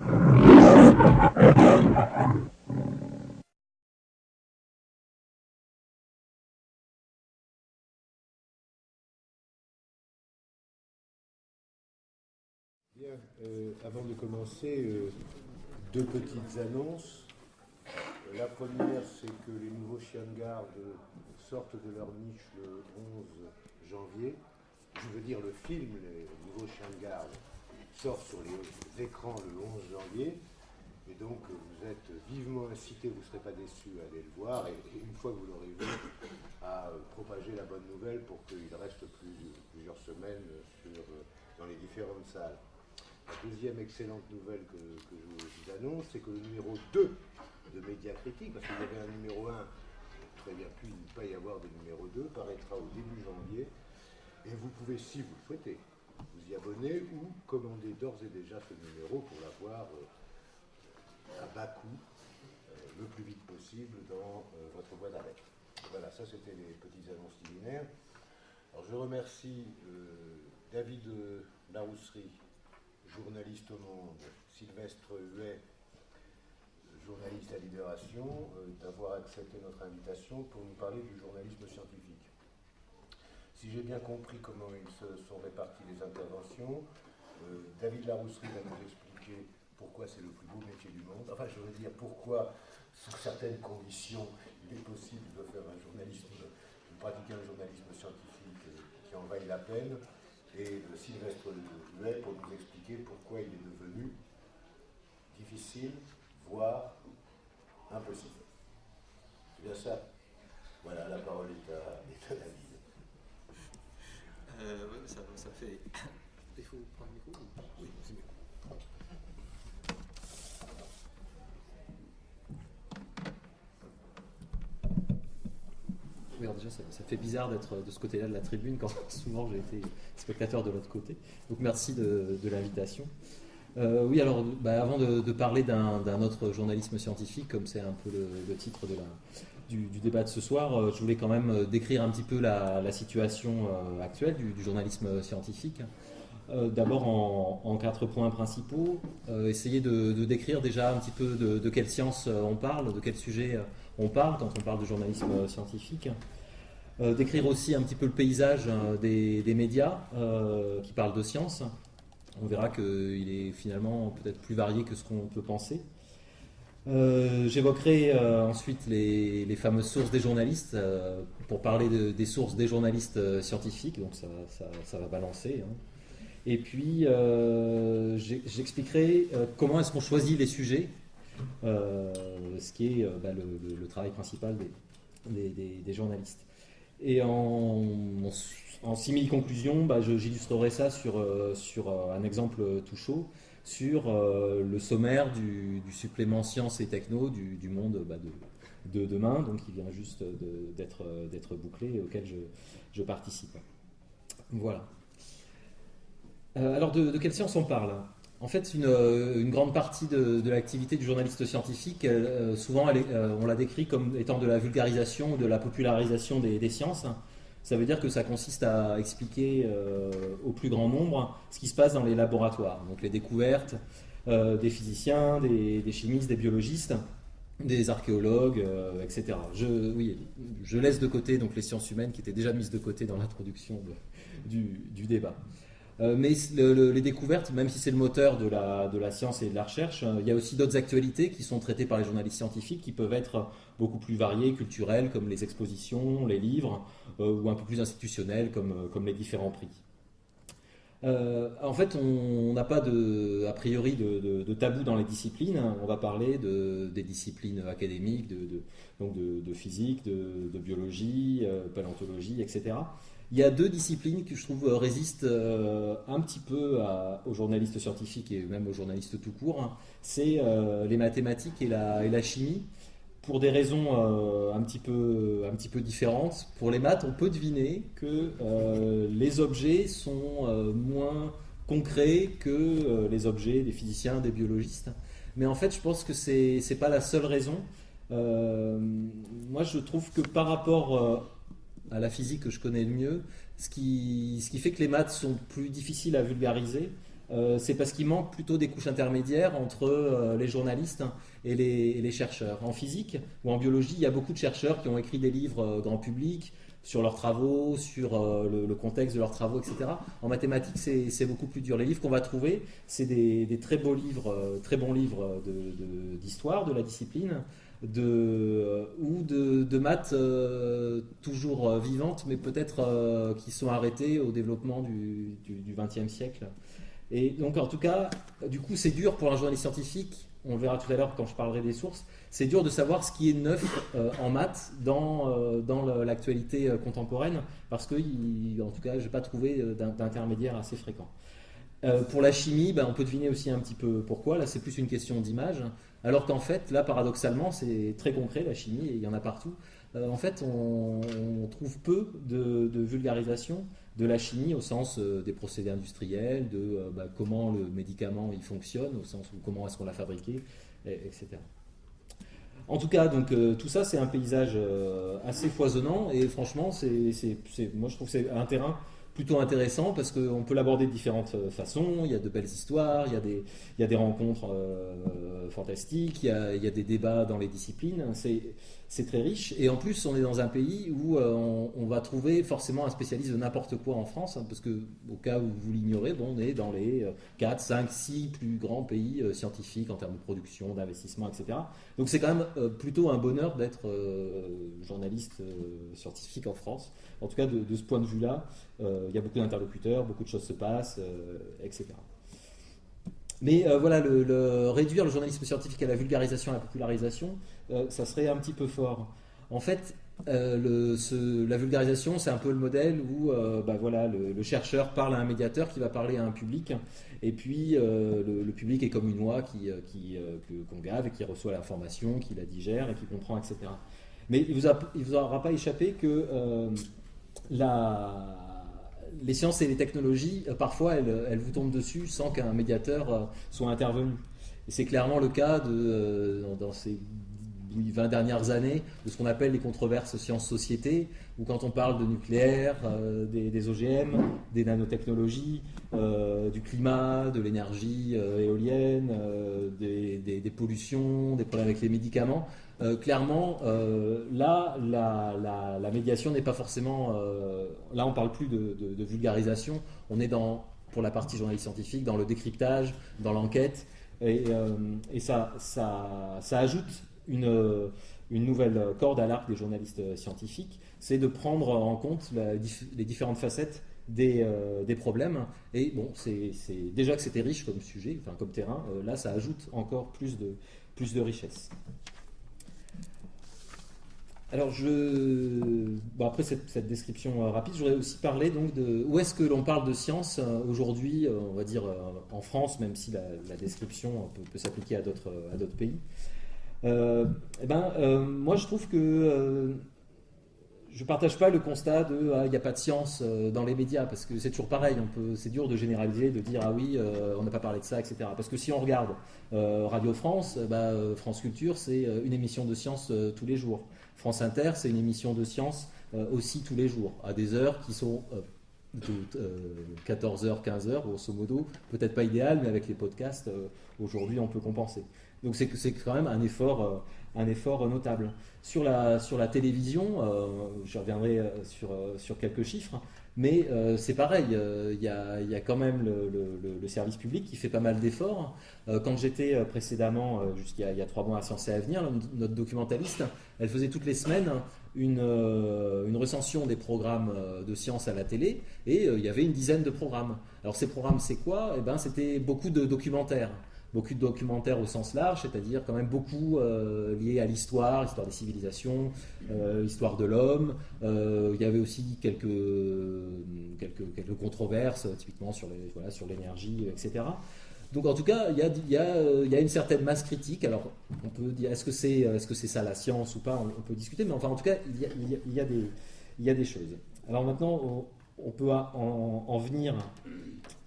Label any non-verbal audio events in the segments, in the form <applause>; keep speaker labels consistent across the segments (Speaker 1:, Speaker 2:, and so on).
Speaker 1: Bien, euh, avant de commencer, euh, deux petites annonces. La première, c'est que les nouveaux chiens de garde sortent de leur niche le 11 janvier. Je veux dire, le film, les nouveaux chiens de garde, sort sur les écrans le 11 janvier. Et donc, vous êtes vivement incités, vous ne serez pas déçus à aller le voir. Et, une fois que vous l'aurez vu, à propager la bonne nouvelle pour qu'il reste plusieurs semaines dans les différentes salles. La deuxième excellente nouvelle que, je vous annonce, c'est que le numéro 2 de Média Critique, parce qu'il y avait un numéro 1, très bien pu ne pas y avoir de numéro 2, paraîtra au début janvier. Et vous pouvez, si vous le souhaitez, ou commander d'ores et déjà ce numéro pour l'avoir euh, à bas coût, euh, le plus vite possible dans euh, votre boîte d'arrêt. Voilà, ça c'était les petites annonces liminaires. Alors je remercie David Larousserie journaliste au Monde, Sylvestre Huet, journaliste à Libération, euh, d'avoir accepté notre invitation pour nous parler du journalisme scientifique. Si j'ai bien compris comment ils se sont répartis les interventions, euh, David Larousserie va nous expliquer pourquoi c'est le plus beau métier du monde. Enfin, je veux dire pourquoi, sous certaines conditions, il est possible de faire un journalisme, de pratiquer un journalisme scientifique euh, qui en vaille la peine et de Sylvestre Huet pour nous expliquer pourquoi il est devenu difficile, voire impossible. C'est bien ça? Voilà, la parole est à, David.
Speaker 2: Euh, oui, ça, ça fait. Il faut prendre le micro Oui, c'est mieux. Oui, déjà, ça, fait bizarre d'être de ce côté-là de la tribune quand <laughs> souvent j'ai été spectateur de l'autre côté. Donc merci de, l'invitation. Euh, oui, alors bah, avant de, parler d'un autre journalisme scientifique, comme c'est un peu le, titre de la, du, débat de ce soir, euh, je voulais quand même euh, décrire un petit peu la, situation actuelle du, journalisme scientifique. D'abord en, quatre points principaux, essayer de, décrire déjà un petit peu de, quelle science on parle, de quel sujet on parle quand on parle de journalisme scientifique. Euh, décrire aussi un petit peu le paysage euh, des, médias euh, qui parlent de science. On verra qu'il est finalement peut-être plus varié que ce qu'on peut penser. J'évoquerai ensuite les, fameuses sources des journalistes pour parler des sources des journalistes scientifiques, donc ça, va balancer. Hein. Et puis j'expliquerai comment est-ce qu'on choisit les sujets, ce qui est bah, le, travail principal des journalistes. Et en, en simili-conclusion, bah, j'illustrerai ça sur, euh, euh, un exemple tout chaud, sur euh, le sommaire du, supplément sciences et techno du, monde bah, de, de, demain, donc qui vient juste d'être bouclé et auquel je, participe. Voilà. alors de, quelle science on parle? En fait, une, euh, grande partie de, l'activité du journaliste scientifique, euh, souvent, euh, on la décrit comme étant de la vulgarisation ou de la popularisation des, sciences. Ça veut dire que ça consiste à expliquer au plus grand nombre ce qui se passe dans les laboratoires, donc les découvertes des physiciens, des, chimistes, des biologistes, des archéologues, etc. Je, laisse de côté donc les sciences humaines qui étaient déjà mises de côté dans l'introduction du, du débat. Euh, mais les découvertes, même si c'est le moteur de la, de la, science et de la recherche, euh, il y a aussi d'autres actualités qui sont traitées par les journalistes scientifiques qui peuvent être beaucoup plus variées, culturelles, comme les expositions, les livres, euh, ou un peu plus institutionnelles, comme, comme les différents prix. en fait, on n'a pas de, a priori de, de, tabou dans les disciplines. On va parler de, des disciplines académiques, de, donc de, physique, de, biologie, paléontologie, etc. Il y a deux disciplines que je trouve euh, résistent euh, un petit peu aux journalistes scientifiques et même aux journalistes tout court. Hein. C'est euh, les mathématiques et la, chimie, pour des raisons un petit peu différentes. Pour les maths, on peut deviner que les objets sont moins concrets que les objets des physiciens, des biologistes. Mais en fait, je pense que ce n'est pas la seule raison. moi, je trouve que par rapport à la physique que je connais le mieux, ce qui, ce qui fait que les maths sont plus difficiles à vulgariser, c'est parce qu'il manque plutôt des couches intermédiaires entre les journalistes et les, chercheurs. En physique ou en biologie, il y a beaucoup de chercheurs qui ont écrit des livres grand public sur leurs travaux, sur le, contexte de leurs travaux, etc. En mathématiques, c'est beaucoup plus dur. Les livres qu'on va trouver, c'est des, très beaux livres, très bons livres d'histoire de, la discipline, de, euh, ou de, maths euh, toujours euh, vivantes, mais peut-être qui sont arrêtées au développement du XXe siècle. Et donc, en tout cas, du coup, c'est dur pour un journaliste scientifique, on le verra tout à l'heure quand je parlerai des sources, c'est dur de savoir ce qui est neuf en maths dans, dans l'actualité contemporaine, parce que, en tout cas, je n'ai pas trouvé d'intermédiaire assez fréquent. pour la chimie, ben, on peut deviner aussi un petit peu pourquoi. Là, c'est plus une question d'image. Alors qu'en fait, là, paradoxalement, c'est très concret, la chimie, et il y en a partout. Euh, en fait, on, trouve peu de, vulgarisation de la chimie au sens euh, des procédés industriels, de euh, bah, comment le médicament il fonctionne, au sens où comment est-ce qu'on l'a fabriqué, etc. En tout cas, donc tout ça, c'est un paysage assez foisonnant et franchement, moi je trouve que c'est un terrain plutôt intéressant parce qu'on peut l'aborder de différentes euh, façons. Il y a de belles histoires, il y a des, rencontres euh, fantastiques, il y, a, des débats dans les disciplines. C'est, très riche. Et en plus, on est dans un pays où euh, on, va trouver forcément un spécialiste de n'importe quoi en France, hein, parce que au cas où vous l'ignorez, on est dans les 4, 5, 6 plus grands pays scientifiques en termes de production, d'investissement, etc. Donc c'est quand même plutôt un bonheur d'être journaliste scientifique en France. En tout cas, de ce point de vue-là, il y a beaucoup d'interlocuteurs, beaucoup de choses se passent, etc. Mais euh, voilà, le, réduire le journalisme scientifique à la vulgarisation, à la popularisation, euh, ça serait un petit peu fort. En fait, euh, la vulgarisation, c'est un peu le modèle où bah, voilà, le, chercheur parle à un médiateur qui va parler à un public, et puis le, public est comme une oie qu'on qui, gave et qui reçoit l'information, qui la digère et qui comprend, etc. Mais il ne vous, vous aura pas échappé que la les sciences et les technologies, euh, parfois, elles, vous tombent dessus sans qu'un médiateur euh, soit intervenu. Et c'est clairement le cas euh, dans ces 20 dernières années de ce qu'on appelle les controverses sciences-société, où quand on parle de nucléaire, des, OGM, des nanotechnologies, du climat, de l'énergie éolienne, des, des, pollutions, des problèmes avec les médicaments, euh, clairement, euh, là, la, médiation n'est pas forcément. Euh, là, on ne parle plus de, vulgarisation. On est dans, pour la partie journaliste scientifique, dans le décryptage, dans l'enquête, et, ça, ça, ajoute une, nouvelle corde à l'arc des journalistes scientifiques. C'est de prendre en compte les différentes facettes des, problèmes. Et bon, c'est déjà que c'était riche comme sujet, enfin comme terrain. là, ça ajoute encore plus de richesse. Alors, je... après cette, description euh, rapide, je voudrais aussi parler donc de où est-ce que l'on parle de science euh, aujourd'hui, euh, on va dire en France, même si la, description peut, s'appliquer à d'autres pays. eh ben, moi, je trouve que je ne partage pas le constat de ah, il n'y a pas de science dans les médias, parce que c'est toujours pareil, c'est dur de généraliser, de dire ah oui, on n'a pas parlé de ça, etc. Parce que si on regarde Radio France, bah, France Culture, c'est une émission de science tous les jours. France Inter, c'est une émission de science euh, aussi tous les jours, à des heures qui sont euh, de 14h, euh, 15h, grosso modo. Peut-être pas idéal, mais avec les podcasts, aujourd'hui, on peut compenser. Donc c'est quand même un effort, notable. Sur la, télévision, je reviendrai sur quelques chiffres, mais euh, c'est pareil, euh, il y, a, quand même le, service public qui fait pas mal d'efforts. Euh, quand j'étais précédemment, jusqu'il y, a trois mois à Sciences et Avenir, notre documentaliste, elle faisait toutes les semaines une, recension des programmes de sciences à la télé, et il y avait une dizaine de programmes. Alors ces programmes, c'est quoi? Eh ben, C'était beaucoup de documentaires beaucoup de documentaires au sens large, c'est-à-dire quand même beaucoup euh, liés à l'histoire, l'histoire des civilisations, euh, l'histoire de l'homme. Euh, il y avait aussi quelques, quelques, quelques controverses, typiquement sur l'énergie, voilà, sur etc. Donc en tout cas, il y, a, y a, y a, une certaine masse critique. Alors on peut dire, est-ce que c'est est -ce c'est ça la science ou pas on, peut discuter, mais enfin en tout cas, il y a, il y a, des, il y des choses. Alors maintenant, on, peut en, en venir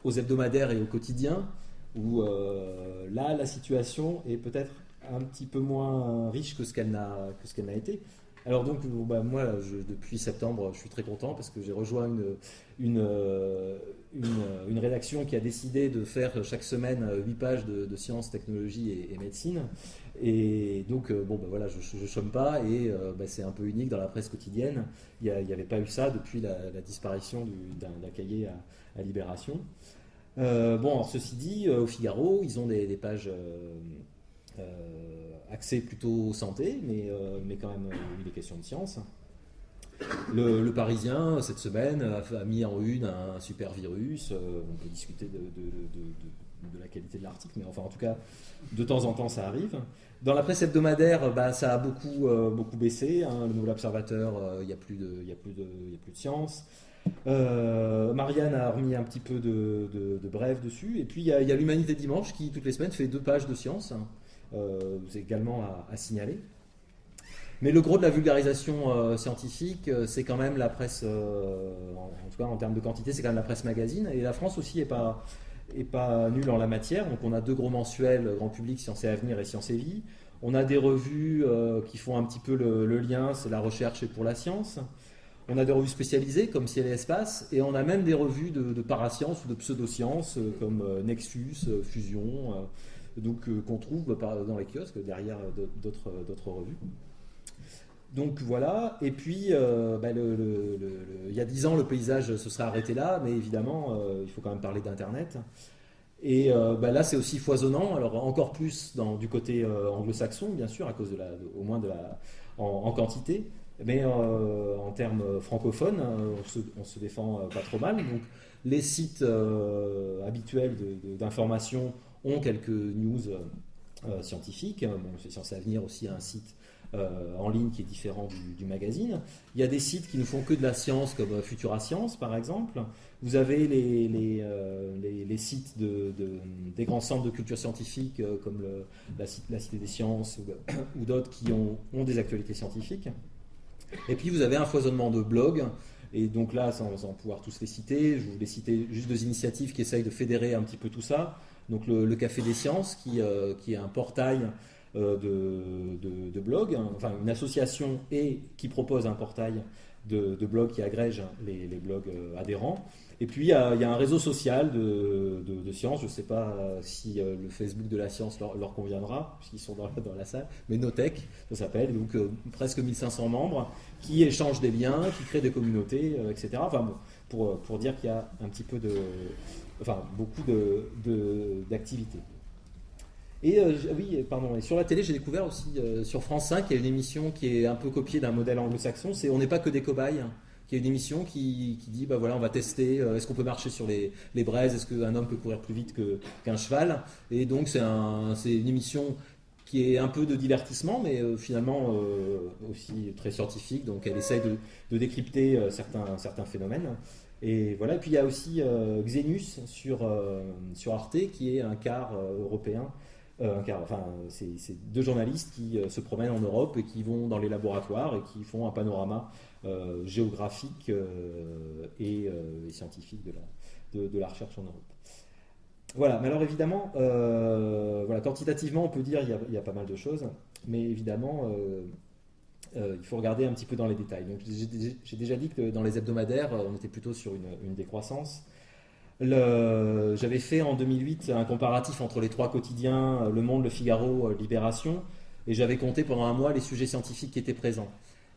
Speaker 2: aux hebdomadaires et au quotidien où euh, là, la situation est peut-être un petit peu moins riche que ce qu'elle n'a été. Alors donc, bah, moi, depuis septembre, je suis très content parce que j'ai rejoint une, une, une, rédaction qui a décidé de faire chaque semaine 8 pages de, sciences, technologie et, médecine. Et donc, bon, ben voilà, je ne chôme pas et ben, c'est un peu unique dans la presse quotidienne. Il n'y avait pas eu ça depuis la, disparition d'un cahier à, Libération. Bon, ceci dit, au Figaro, ils ont des, pages axées plutôt santé, mais, mais quand même des questions de science. Le, Parisien, cette semaine, a, mis en une un super virus. Euh, on peut discuter de, la qualité de l'article, mais enfin, en tout cas, de temps en temps, ça arrive. Dans la presse hebdomadaire, bah, ça a beaucoup, euh, beaucoup baissé. Hein. Le Nouvel Observateur, euh, il n'y a, a, a plus de science. Marianne a remis un petit peu de, bref dessus. Et puis, il y a, l'Humanité Dimanche qui, toutes les semaines, fait deux pages de science. Hein. c'est également à signaler. Mais le gros de la vulgarisation euh, scientifique, euh, c'est quand même la presse, euh, en, tout cas en termes de quantité, c'est quand même la presse magazine. Et la France aussi n'est pas, est pas nulle en la matière. Donc on a deux gros mensuels, grand public, Sciences et Avenir et Sciences et Vie. On a des revues qui font un petit peu le, lien, c'est la recherche et pour la science. On a des revues spécialisées comme Ciel et Espace, et on a même des revues de, parasciences ou de pseudosciences comme Nexus, Fusion, donc qu'on trouve dans les kiosques derrière d'autres revues. Donc voilà, et puis euh, bah, il y a dix ans le paysage se serait arrêté là, mais évidemment euh, il faut quand même parler d'Internet. Et euh, bah, là c'est aussi foisonnant, alors encore plus du côté anglo-saxon bien sûr, à cause de la, au moins de la, en, quantité, mais en termes francophones, on se, se, défend pas trop mal. Donc les sites habituels d'information ont quelques news scientifiques, bon, c'est censé venir aussi à un site euh, en ligne qui est différent du, magazine. Il y a des sites qui ne font que de la science, comme euh, Futura Science par exemple. Vous avez les, euh, sites de, des grands centres de culture scientifique, comme la, Cité des Sciences ou, <coughs> d'autres qui ont, des actualités scientifiques. Et puis vous avez un foisonnement de blogs. Et donc là, sans, pouvoir tous les citer, je voulais citer juste deux initiatives qui essayent de fédérer un petit peu tout ça. Donc le, Café des Sciences, qui, qui est un portail euh, de, blogs, hein, enfin une association et qui propose un portail de, blogs qui agrège les, blogs euh, adhérents. Et puis il y, a, un réseau social de, sciences, je ne sais pas si euh, le Facebook de la science leur, conviendra, puisqu'ils sont dans, la salle, mais Notech, ça s'appelle, donc presque 1500 membres qui échangent des liens, qui créent des communautés, etc. Enfin bon, pour, dire qu'il y a un petit peu de, enfin beaucoup d'activités. Et euh, oui, pardon. Et sur la télé, j'ai découvert aussi euh, sur France 5, il y a une émission qui est un peu copiée d'un modèle anglo-saxon. C'est On n'est pas que des cobayes. Qui est une émission qui, dit bah voilà, on va tester. Euh, est-ce qu'on peut marcher sur les, les braises Est-ce qu'un homme peut courir plus vite qu'un cheval? Et donc c'est un, une émission qui est un peu de divertissement, mais finalement aussi très scientifique. Donc elle essaye de, de décrypter certains, certains phénomènes. Et voilà. Puis il y a aussi Xenus sur, sur Arte, qui est un quart européen euh, enfin, c'est deux journalistes qui euh, se promènent en Europe et qui vont dans les laboratoires et qui font un panorama euh, géographique et, scientifique de la, recherche en Europe. Voilà, mais alors évidemment, quantitativement, on peut dire qu'il y, a pas mal de choses, mais évidemment, il faut regarder un petit peu dans les détails. J'ai déjà dit que dans les hebdomadaires, on était plutôt sur une, décroissance. J'avais fait en 2008 un comparatif entre les trois quotidiens, Le Monde, Le Figaro, euh, Libération, et j'avais compté pendant un mois les sujets scientifiques qui étaient présents.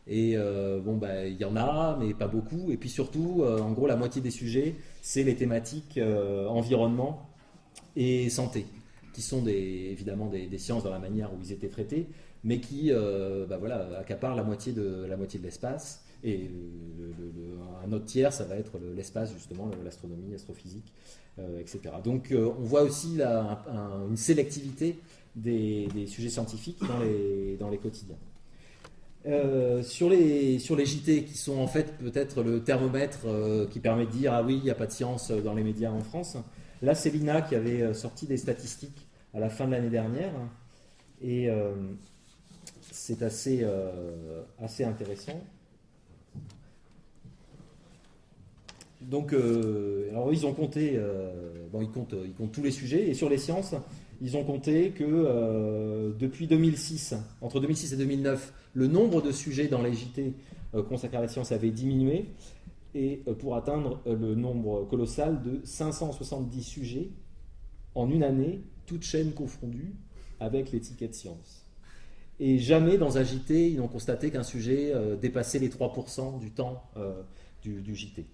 Speaker 2: Et euh, bon, bah, il y en a, mais pas beaucoup. Et puis surtout, euh, en gros, la moitié des sujets, c'est les thématiques environnement et santé, qui sont des, évidemment des, sciences dans la manière où ils étaient traités, mais qui bah, voilà, accaparent la moitié de l'espace. Et un autre tiers, ça va être l'espace, justement, l'astronomie, l'astrophysique, euh, etc. Donc euh, on voit aussi une sélectivité des, sujets scientifiques dans les, dans les quotidiens. Euh, sur, les, sur les JT, qui sont en fait peut-être le thermomètre qui permet de dire ah oui, il n'y a pas de science dans les médias en France. Là, c'est l'INA qui avait sorti des statistiques à la fin de l'année dernière. Et c'est assez, assez intéressant. Donc, euh, alors ils ont compté, euh, bon, ils comptent, ils comptent tous les sujets, et sur les sciences, ils ont compté que euh, depuis 2006, entre 2006 et 2009, le nombre de sujets dans les JT consacrés à la science avait diminué, et pour atteindre le nombre colossal de 570 sujets en une année, toutes chaînes confondues, avec l'étiquette science. Et jamais dans un JT, ils n'ont constaté qu'un sujet dépassait les 3% du temps du, JT.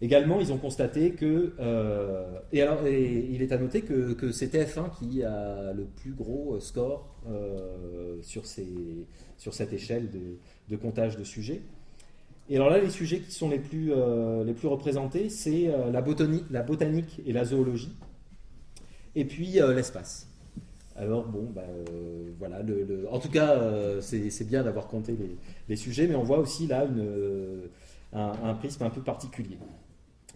Speaker 2: Également, ils ont constaté que, euh, et, alors, il est à noter que, c'est TF1 qui a le plus gros score euh, sur, sur, cette échelle de, comptage de sujets. Et alors là, les sujets qui sont les plus, euh, les plus représentés, c'est la, botanique, et la zoologie, et puis l'espace. Alors bon, bah, voilà, le, en tout cas, c'est bien d'avoir compté les, sujets, mais on voit aussi là un, prisme un peu particulier.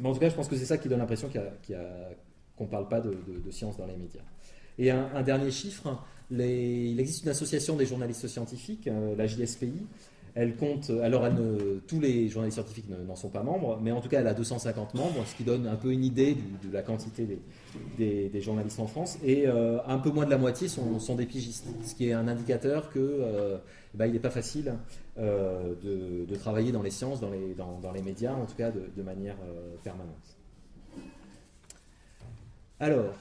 Speaker 2: Mais en tout cas, je pense que c'est ça qui donne l'impression qu'on ne parle pas de, science dans les médias. Et un, dernier chiffre, il existe une association des journalistes scientifiques, euh, la JSPI. Elle compte, alors tous les journalistes scientifiques n'en sont pas membres, mais en tout cas elle a 250 membres, ce qui donne un peu une idée de la quantité des, journalistes en France. Et euh, un peu moins de la moitié sont, des pigistes, ce qui est un indicateur que euh, bah, n'est pas facile euh, de, travailler dans les sciences, dans les, dans, les médias, en tout cas de, manière euh, permanente. Alors,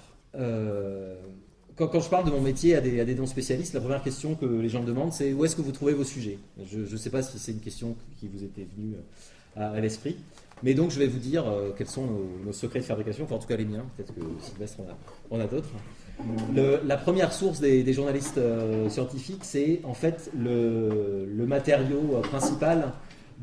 Speaker 2: euh, quand, je parle de mon métier à des, non-spécialistes, la première question que les gens me demandent, c'est où est-ce que vous trouvez vos sujets? Je ne sais pas si c'est une question qui vous était venue à, l'esprit. Mais donc, je vais vous dire quels sont nos, secrets de fabrication, enfin, en tout cas les miens. Peut-être que Sylvestre en a, d'autres la première source des, journalistes euh, scientifiques, c'est en fait le, matériau euh, principal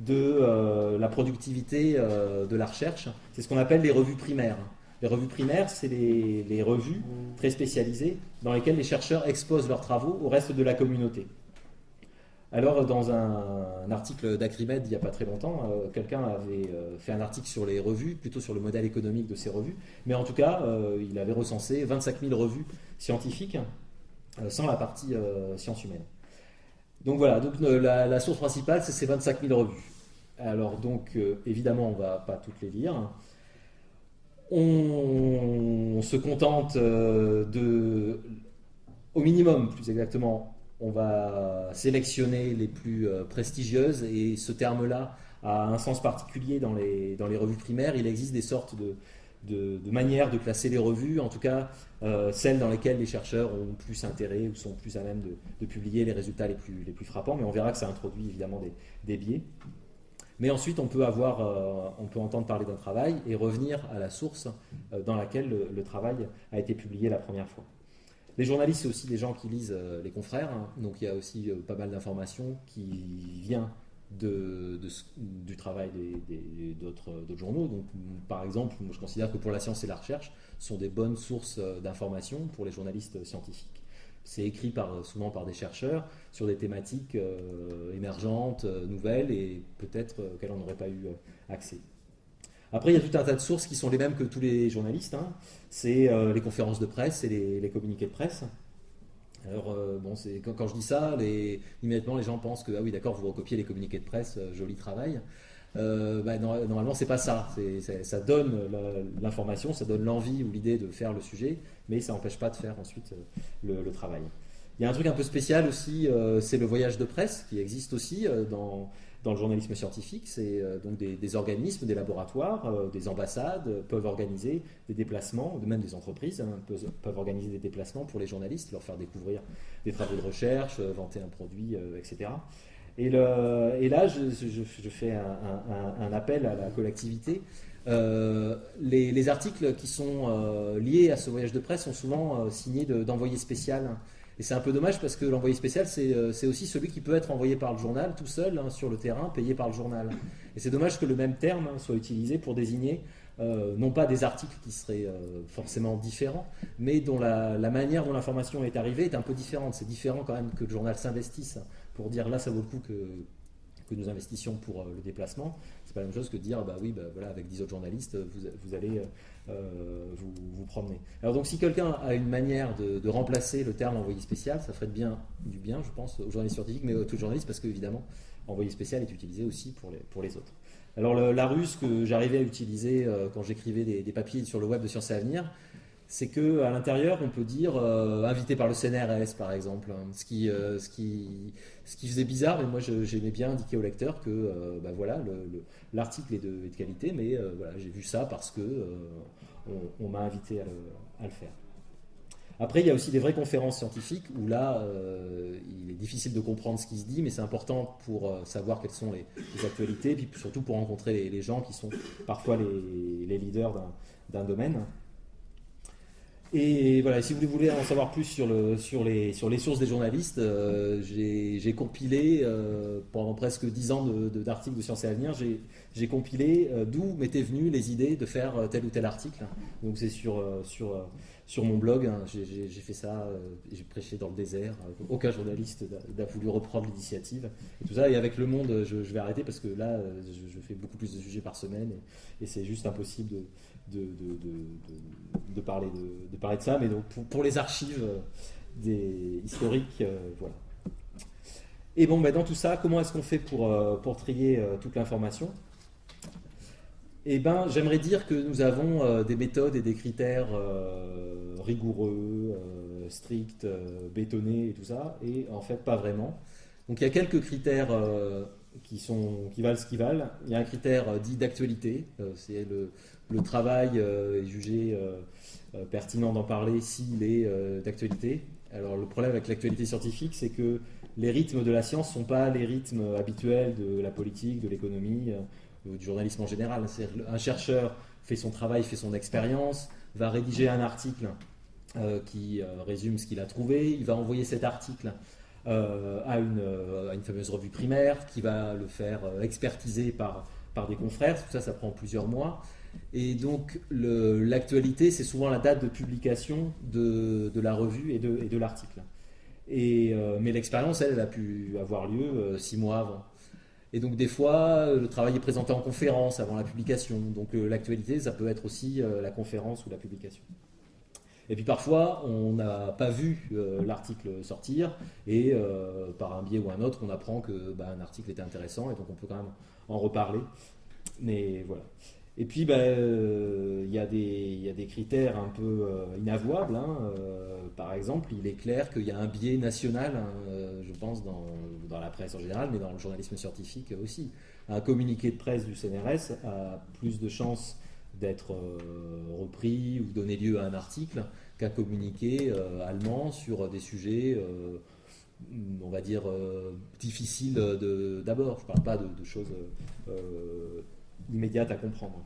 Speaker 2: de euh, la productivité de la recherche. C'est ce qu'on appelle les revues primaires. Les revues primaires, c'est les, revues très spécialisées dans lesquelles les chercheurs exposent leurs travaux au reste de la communauté. Alors, dans un, article d'Acrimed il n'y a pas très longtemps, euh, quelqu'un avait euh, fait un article sur les revues, plutôt sur le modèle économique de ces revues, mais en tout cas, euh, il avait recensé 25 000 revues scientifiques sans la partie sciences humaines. Donc voilà, donc, la, source principale, c'est ces 25 000 revues. Alors, donc, évidemment, on ne va pas toutes les lire. On se contente de, au minimum, plus exactement, on va sélectionner les plus euh, prestigieuses et ce terme-là a un sens particulier dans les, revues primaires. Il existe des sortes de, de, manières de classer les revues, en tout cas euh, celles dans lesquelles les chercheurs ont plus intérêt ou sont plus à même de, publier les résultats les plus, les plus frappants, mais on verra que ça introduit évidemment des, biais. Mais ensuite, on peut, avoir, euh, on peut entendre parler d'un travail et revenir à la source dans laquelle le travail a été publié la première fois. Les journalistes, c'est aussi des gens qui lisent euh, les confrères, hein. donc il y a aussi euh, pas mal d'informations qui viennent du travail d'autres journaux. Donc, par exemple, je considère que pour la science et la recherche, sont des bonnes sources euh, d'informations pour les journalistes scientifiques. C'est écrit souvent par des chercheurs sur des thématiques émergentes, nouvelles, et peut-être qu'elles n'en auraient pas eu accès. Après, il y a tout un tas de sources qui sont les mêmes que tous les journalistes. Hein. C'est euh, les conférences de presse et les, communiqués de presse. Alors, euh, bon, quand, je dis ça, immédiatement les gens pensent que, ah oui, d'accord, vous recopiez les communiqués de presse, euh, joli travail. Bah, normalement, c'est pas ça. ça donne l'information, ça donne l'envie ou l'idée de faire le sujet, mais ça n'empêche pas de faire ensuite le, le, travail. Il y a un truc un peu spécial aussi, c'est le voyage de presse qui existe aussi dans dans le journalisme scientifique, c'est euh, donc des, organismes, des laboratoires, euh, des ambassades euh, peuvent organiser des déplacements, même des entreprises hein, peuvent, organiser des déplacements pour les journalistes, leur faire découvrir des travaux de recherche, vanter un produit, etc. Et, là, je, fais un, appel à la collectivité. les, articles qui sont liés à ce voyage de presse sont souvent signés d'envoyés spécial et c'est un peu dommage parce que l'envoyé spécial, euh, c'est aussi celui qui peut être envoyé par le journal tout seul hein, sur le terrain, payé par le journal. Et c'est dommage que le même terme hein, soit utilisé pour désigner euh, non pas des articles qui seraient euh, forcément différents, mais dont la, manière dont l'information est arrivée est un peu différente. C'est différent quand même que le journal s'investisse pour dire là ça vaut le coup que, que nous investissions pour le déplacement. C'est pas la même chose que dire bah oui, bah, voilà, avec 10 autres journalistes, vous, vous allez euh, vous, vous promenez. Alors donc si quelqu'un a une manière de, remplacer le terme envoyé spécial, ça ferait du bien, je pense, aux journalistes scientifiques, mais aux tous journalistes, parce qu'évidemment, envoyé spécial est utilisé aussi pour les, pour les autres. Alors la ruse que j'arrivais à utiliser euh, quand j'écrivais des, papiers sur le web de Sciences et Avenir, c'est que à l'intérieur, on peut dire invité par le CNRS, par exemple, hein. ce, qui, ce, qui, ce qui faisait bizarre, mais moi j'aimais bien indiquer au lecteur que bah, voilà, l'article est, de, qualité, mais voilà, j'ai vu ça parce que on, m'a invité à le faire. Après, il y a aussi des vraies conférences scientifiques où là, euh, il est difficile de comprendre ce qui se dit, mais c'est important pour euh, savoir quelles sont les, actualités, puis surtout pour rencontrer les, gens qui sont parfois les, leaders d'un domaine. Et voilà, si vous voulez en savoir plus sur, le, sur, les, sources des journalistes, euh, j'ai compilé, pendant presque dix ans d'articles de, Sciences et Avenir, j'ai compilé d'où m'étaient venues les idées de faire tel ou tel article. Donc c'est sur, mon blog, hein, j'ai fait ça, euh, j'ai prêché dans le désert. aucun journaliste n'a voulu reprendre l'initiative. Et tout ça, et avec Le Monde, je, vais arrêter parce que là, euh, je, fais beaucoup plus de sujets par semaine et, c'est juste impossible de, de, parler de, ça. Mais donc, pour, les archives euh, des, historiques, voilà. Et bon, ben, dans tout ça, comment est-ce qu'on fait pour, pour trier toute l'information? Eh ben, j'aimerais dire que nous avons euh, des méthodes et des critères euh, rigoureux, euh, stricts, bétonnés et tout ça, et en fait pas vraiment. Donc il y a quelques critères qui, sont, qui valent ce qu'ils valent. Il y a un critère dit d'actualité, c'est le, travail est jugé pertinent d'en parler s'il est d'actualité. Alors le problème avec l'actualité scientifique, c'est que les rythmes de la science ne sont pas les rythmes habituels de la politique, de l'économie du journalisme en général. Un chercheur fait son travail, fait son expérience, va rédiger un article euh, qui euh, résume ce qu'il a trouvé, il va envoyer cet article euh, à, une, fameuse revue primaire qui va le faire expertiser par, par des confrères, tout ça ça prend plusieurs mois. Et donc l'actualité, c'est souvent la date de publication de, de la revue et de, de l'article. Mais l'expérience, elle, elle, a pu avoir lieu six mois avant. Et donc des fois, euh, le travail est présenté en conférence avant la publication. Donc euh, l'actualité, ça peut être aussi euh, la conférence ou la publication. Et puis parfois, on n'a pas vu l'article sortir et par un biais ou un autre, on apprend que bah, un article était intéressant et donc on peut quand même en reparler. Mais voilà. Et puis, ben, euh, il y, a des critères un peu euh, inavouables. Hein. Euh, par exemple, il est clair qu'il y a un biais national, hein, je pense, dans, la presse en général, mais dans le journalisme scientifique aussi. Un communiqué de presse du CNRS a plus de chances d'être repris ou donner lieu à un article qu'un communiqué allemand sur des sujets on va dire, difficiles d'abord. Je ne parle pas de, choses immédiate à comprendre.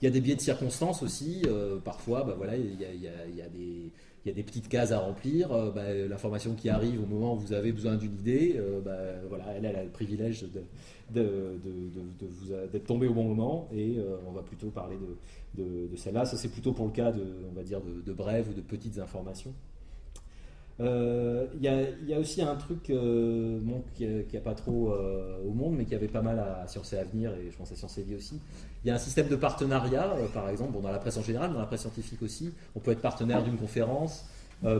Speaker 2: Il y a des biais de circonstances aussi. Euh, parfois, bah, voilà, il, y a, il, y a, des, il y a des petites cases à remplir. Euh, bah, l'information qui arrive au moment où vous avez besoin d'une idée, euh, bah, voilà, elle, a le privilège de, de, de, vous d'être tombé au bon moment. Et on va plutôt parler de, celle-là. Ça, c'est plutôt pour le cas de, on va dire, de, brèves ou de petites informations. Il euh, y, a aussi un truc euh, qui n'y a, pas trop euh, au monde, mais qui avait pas mal à, Sciences et Avenir, et je pense à Sciences et Vie aussi. Il y a un système de partenariat, par exemple, dans la presse en général, dans la presse scientifique aussi. On peut être partenaire d'une conférence,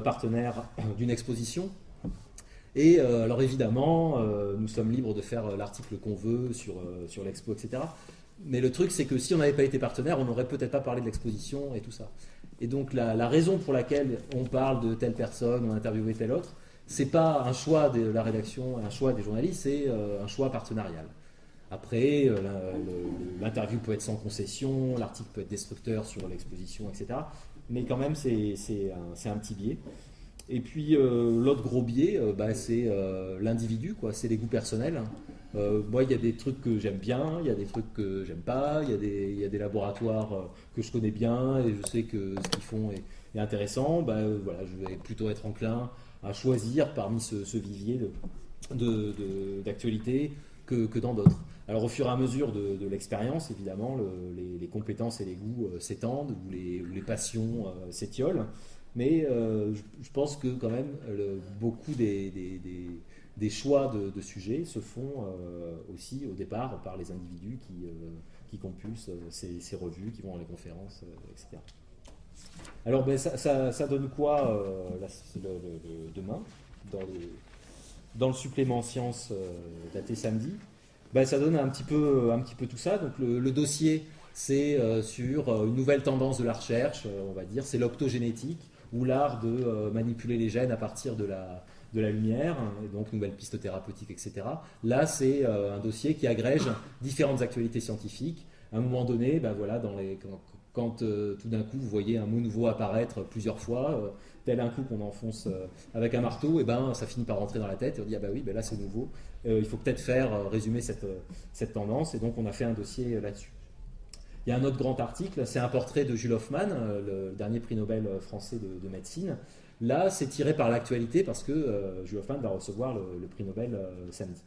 Speaker 2: partenaire <coughs> d'une exposition. Et alors évidemment, nous sommes libres de faire l'article qu'on veut sur, sur l'expo, etc. Mais le truc, c'est que si on n'avait pas été partenaire, on n'aurait peut-être pas parlé de l'exposition et tout ça. Et donc la, raison pour laquelle on parle de telle personne, on interviewé telle autre, c'est pas un choix de la rédaction, un choix des journalistes, c'est euh, un choix partenarial. Après, euh, l'interview peut être sans concession, l'article peut être destructeur sur l'exposition, etc. Mais quand même, c'est un, petit biais. Et puis euh, l'autre gros biais, bah, c'est l'individu, quoi. C'est les goûts personnels. Euh, moi, il y a des trucs que j'aime bien, il y a des trucs que j'aime pas, il y, a des, laboratoires euh, que je connais bien et je sais que ce qu'ils font est, intéressant. Bah, euh, voilà, je vais plutôt être enclin à choisir parmi ce, vivier d'actualité que, dans d'autres. Alors, au fur et à mesure de, l'expérience, évidemment, les, compétences et les goûts s'étendent ou les, passions s'étiolent. Mais je, pense que, quand même, beaucoup des choix de, sujets se font euh, aussi au départ par les individus qui, euh, qui euh, ces, revues, qui vont à les conférences, etc. Alors ben, ça, donne quoi demain dans, dans, le supplément sciences daté samedi? Ben, Ça donne un petit, peu, tout ça. Donc le, dossier c'est sur une nouvelle tendance de la recherche, on va dire, c'est l'optogénétique, ou l'art de manipuler les gènes à partir de la, lumière, et donc nouvelles pistes thérapeutiques, etc. Là, c'est un dossier qui agrège différentes actualités scientifiques. À un moment donné, ben quand, tout d'un coup vous voyez un mot nouveau apparaître plusieurs fois, tel un coup qu'on enfonce euh, avec un marteau, et ben ça finit par rentrer dans la tête et on dit ah bah oui, ben là c'est nouveau, euh, il faut peut-être faire euh, résumer cette, cette tendance, et donc on a fait un dossier là-dessus. Il y a un autre grand article, c'est un portrait de Jules Hoffmann, le dernier prix Nobel français de, médecine. Là, c'est tiré par l'actualité parce que Jules Hoffmann va recevoir le, prix Nobel samedi.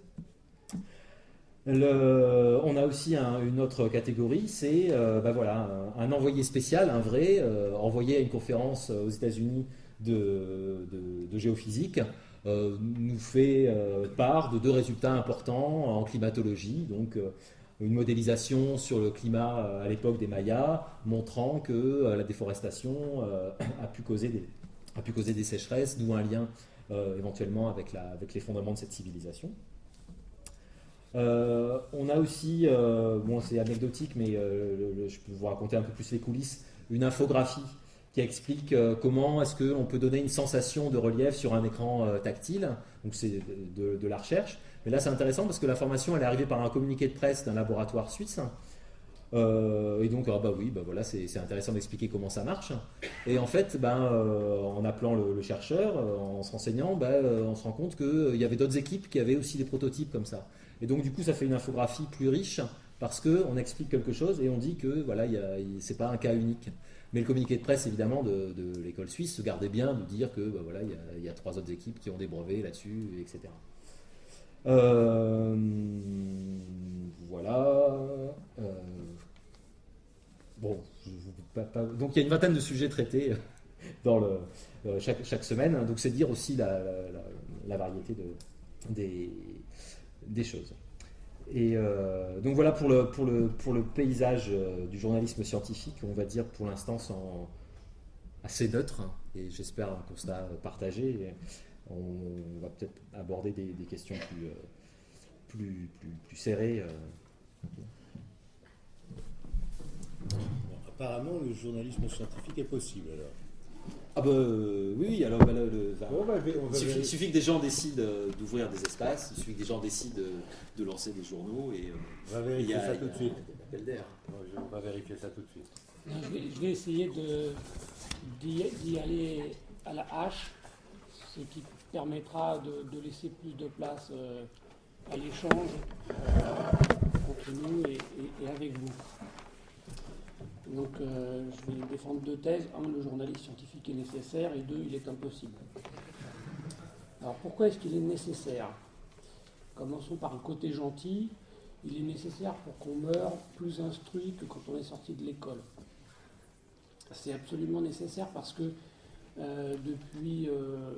Speaker 2: on a aussi une autre catégorie, c'est ben voilà, un, envoyé spécial, un vrai, envoyé à une conférence aux États-Unis de, géophysique euh, nous fait euh, part de deux résultats importants en climatologie. Donc, euh, une modélisation sur le climat à l'époque des Mayas, montrant que la déforestation <coughs> a, pu causer des, a pu causer des sécheresses, d'où un lien éventuellement avec, la, avec l'effondrement de cette civilisation. on a aussi, bon c'est anecdotique, mais je peux vous raconter un peu plus les coulisses, une infographie qui explique euh, comment est-ce qu'on peut donner une sensation de relief sur un écran euh, tactile. Donc c'est de, la recherche. Mais là c'est intéressant parce que l'information elle est arrivée par un communiqué de presse d'un laboratoire suisse. Euh, et donc, ah bah oui, bah voilà, c'est intéressant d'expliquer comment ça marche. Et en fait, ben, en appelant le, chercheur, en se renseignant, ben, on se rend compte qu'il y avait d'autres équipes qui avaient aussi des prototypes comme ça. Et donc, du coup, ça fait une infographie plus riche parce qu'on explique quelque chose et on dit que voilà, c'est pas un cas unique. Mais le communiqué de presse, évidemment, de, l'école suisse se gardait bien de dire que bah, voilà, il y, a trois autres équipes qui ont des brevets là-dessus, etc. Euh, voilà. Euh, bon, donc il y a une vingtaine de sujets traités dans le, euh, chaque, semaine. Donc c'est dire aussi la, variété des, des choses. Et euh, donc voilà pour le, pour le, pour le paysage euh, du journalisme scientifique, on va dire pour l'instant assez neutre, et j'espère un constat partagé. On va peut-être aborder des, questions plus, euh, plus, plus, serrées.
Speaker 1: apparemment, le journalisme scientifique est possible alors.
Speaker 2: Ah bah oui, alors bah, il, suffit, que des gens décident euh, d'ouvrir des espaces, il suffit que des gens décident de, lancer des journaux et
Speaker 1: euh, on va vérifier ça tout de suite. On va vérifier ça tout de suite.
Speaker 3: Je vais, essayer d'y aller à la hache, ce qui permettra de, laisser plus de place euh, à l'échange entre nous et avec vous. Donc euh, je vais défendre deux thèses. Un, le journaliste scientifique est nécessaire et deux, il est impossible. Alors pourquoi est-ce qu'il est nécessaire? Commençons par le côté gentil. Il est nécessaire pour qu'on meure plus instruit que quand on est sorti de l'école. C'est absolument nécessaire parce que euh, depuis euh,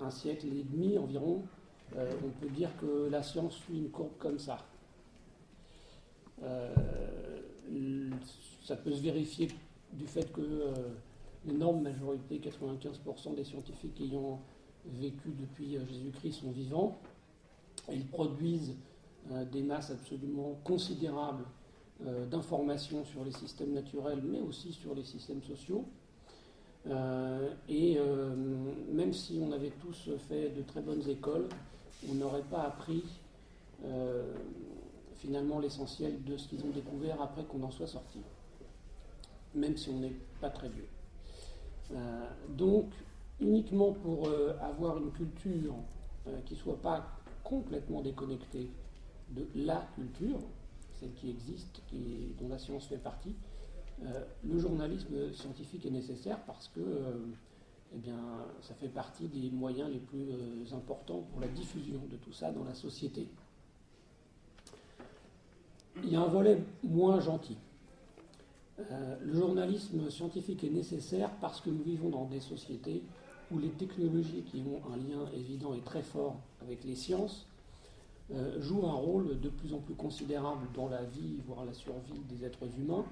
Speaker 3: un siècle et demi environ, on peut dire que la science suit une courbe comme ça. Euh, ça peut se vérifier du fait que euh, l'énorme majorité, 95% des scientifiques ayant vécu depuis euh, Jésus-Christ sont vivants. Ils produisent des masses absolument considérables d'informations sur les systèmes naturels, mais aussi sur les systèmes sociaux. et même si on avait tous fait de très bonnes écoles, on n'aurait pas appris finalement l'essentiel de ce qu'ils ont découvert après qu'on en soit sorti, même si on n'est pas très vieux. Euh, donc, uniquement pour euh, avoir une culture euh, qui ne soit pas complètement déconnectée de la culture, celle qui existe, dont la science fait partie, le journalisme scientifique est nécessaire parce que eh bien, ça fait partie des moyens les plus importants pour la diffusion de tout ça dans la société il y a un volet moins gentil. Euh, le journalisme scientifique est nécessaire parce que nous vivons dans des sociétés où les technologies qui ont un lien évident et très fort avec les sciences euh, jouent un rôle de plus en plus considérable dans la vie, voire la survie des êtres humains.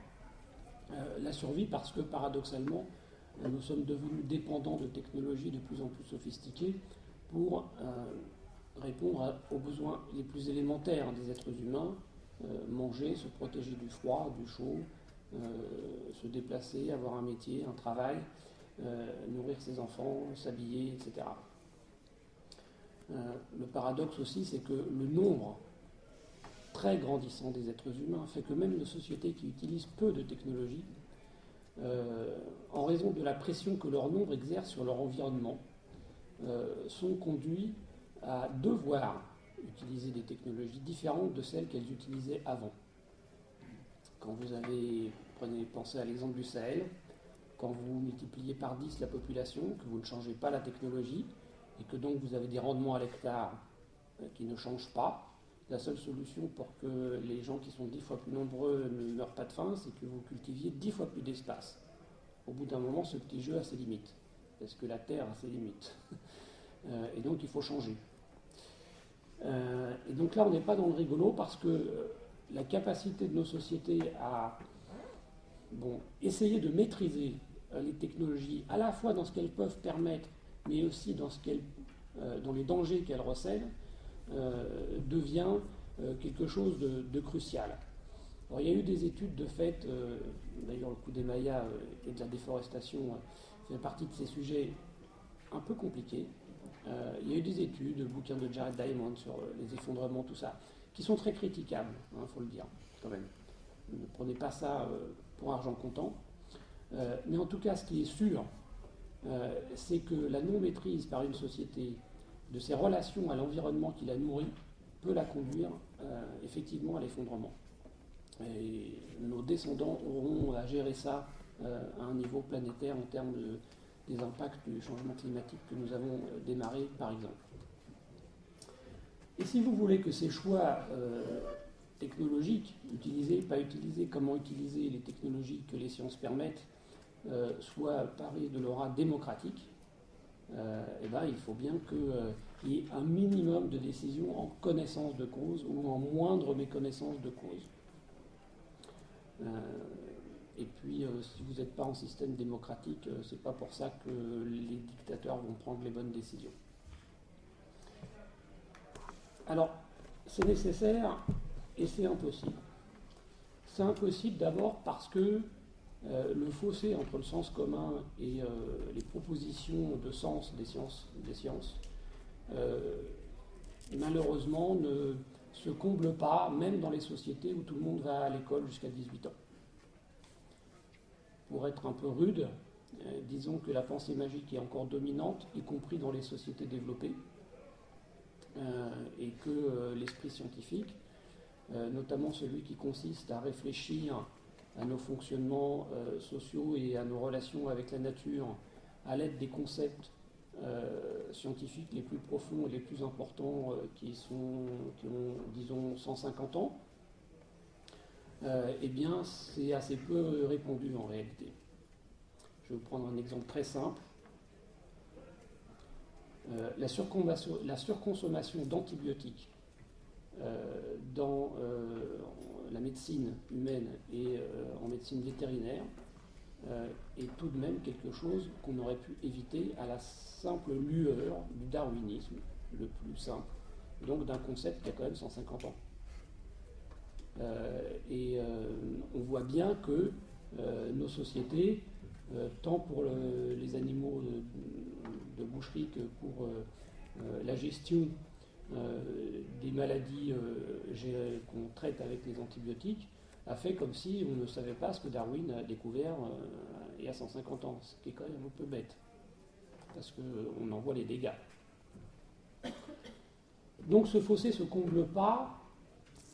Speaker 3: Euh, la survie parce que paradoxalement, nous sommes devenus dépendants de technologies de plus en plus sophistiquées pour répondre aux besoins les plus élémentaires des êtres humains, manger, se protéger du froid, du chaud, se déplacer, avoir un métier, un travail, nourrir ses enfants, s'habiller, etc. le paradoxe aussi, c'est que le nombre très grandissant des êtres humains fait que même nos sociétés qui utilisent peu de technologie, euh, en raison de la pression que leur nombre exerce sur leur environnement, euh, sont conduits à devoir utiliser des technologies différentes de celles qu'elles utilisaient avant. Quand vous avez, prenez, pensez à l'exemple du Sahel, quand vous multipliez par 10 la population, que vous ne changez pas la technologie, et que donc vous avez des rendements à l'hectare euh, qui ne changent pas, la seule solution pour que les gens qui sont dix fois plus nombreux ne meurent pas de faim, c'est que vous cultiviez dix fois plus d'espace. Au bout d'un moment, ce petit jeu a ses limites, parce que la Terre a ses limites. <laughs> Euh, et donc il faut changer. Euh, et donc là, on n'est pas dans le rigolo parce que euh, la capacité de nos sociétés à bon, essayer de maîtriser les technologies, à la fois dans ce qu'elles peuvent permettre, mais aussi dans, ce dans les dangers qu'elles recèlent, euh, devient euh, quelque chose de, crucial. il y a eu des études de fait, euh, d'ailleurs le coup des Mayas et de la déforestation fait partie de ces sujets un peu compliqués. Il y a eu des études, le bouquin de Jared Diamond sur les effondrements, tout ça, qui sont très critiquables, il hein, faut le dire, quand même. Ne prenez pas ça pour argent comptant. mais en tout cas, ce qui est sûr, c'est que la non-maîtrise par une société de ses relations à l'environnement qui la nourrit peut la conduire euh, effectivement à l'effondrement. Et nos descendants auront à gérer ça euh, à un niveau planétaire en termes des impacts du changement climatique que nous avons euh, démarré par exemple. Et si vous voulez que ces choix technologiques, utiliser, pas utiliser, comment utiliser les technologies que les sciences permettent, soient parés de l'aura démocratique, euh, eh ben, il faut bien qu'il euh, y ait un minimum de décisions en connaissance de cause ou en moindre méconnaissance de cause. Euh, et puis, si vous n'êtes pas en système démocratique, c'est pas pour ça que les dictateurs vont prendre les bonnes décisions. Alors, c'est nécessaire et c'est impossible. C'est impossible d'abord parce que euh, le fossé entre le sens commun et euh, les propositions de sens des sciences, des sciences euh, malheureusement ne se comble pas, même dans les sociétés où tout le monde va à l'école jusqu'à 18 ans. Pour être un peu rude, disons que la pensée magique est encore dominante, y compris dans les sociétés développées, et que l'esprit scientifique, notamment celui qui consiste à réfléchir à nos fonctionnements euh, sociaux et à nos relations avec la nature à l'aide des concepts euh, scientifiques les plus profonds et les plus importants euh, qui, sont, qui ont, disons, 150 ans, eh bien, c'est assez peu répandu en réalité. Je vais vous prendre un exemple très simple. la, la, surconsommation d'antibiotiques dans, la médecine humaine et euh, en médecine vétérinaire euh, est tout de même quelque chose qu'on aurait pu éviter à la simple lueur du darwinisme, le plus simple, donc d'un concept qui a quand même 150 ans. Euh, et on voit bien que nos sociétés, tant pour les animaux de, boucherie que pour la gestion euh, des maladies euh, qu'on traite avec les antibiotiques, a fait comme si on ne savait pas ce que Darwin a découvert euh, il y a 150 ans, ce qui est quand même un peu bête, parce qu'on en voit les dégâts. Donc ce fossé se comble pas,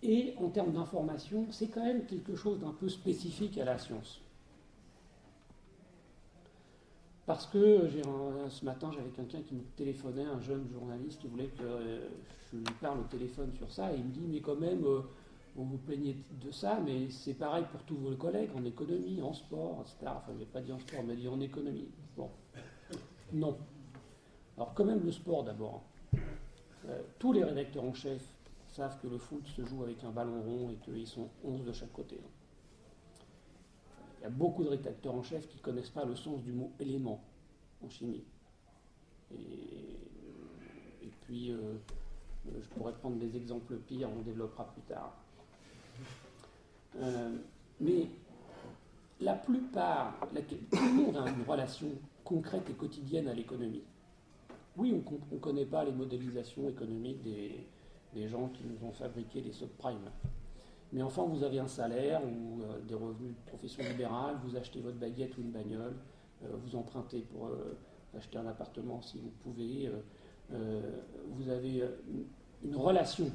Speaker 3: et en termes d'information, c'est quand même quelque chose d'un peu spécifique à la science. Parce que ce matin, j'avais quelqu'un qui me téléphonait, un jeune journaliste qui voulait que euh, je lui parle au téléphone sur ça, et il me dit, mais quand même, euh, vous vous plaignez de ça, mais c'est pareil pour tous vos collègues, en économie, en sport, etc. Enfin, je n'ai pas dit en sport, mais dit en économie. Bon. Non. Alors quand même le sport d'abord. Euh, tous les rédacteurs en chef savent que le foot se joue avec un ballon rond et qu'ils sont 11 de chaque côté. Il y a beaucoup de rédacteurs en chef qui ne connaissent pas le sens du mot élément en chimie. Et, puis, euh, je pourrais prendre des exemples pires, on développera plus tard. mais la plupart, tout le monde a une relation concrète et quotidienne à l'économie. Oui, on ne connaît pas les modélisations économiques des, des, gens qui nous ont fabriqué les subprimes. Mais enfin, vous avez un salaire ou euh, des revenus de profession libérale, vous achetez votre baguette ou une bagnole, euh, vous empruntez pour euh, acheter un appartement si vous pouvez, vous avez une, relation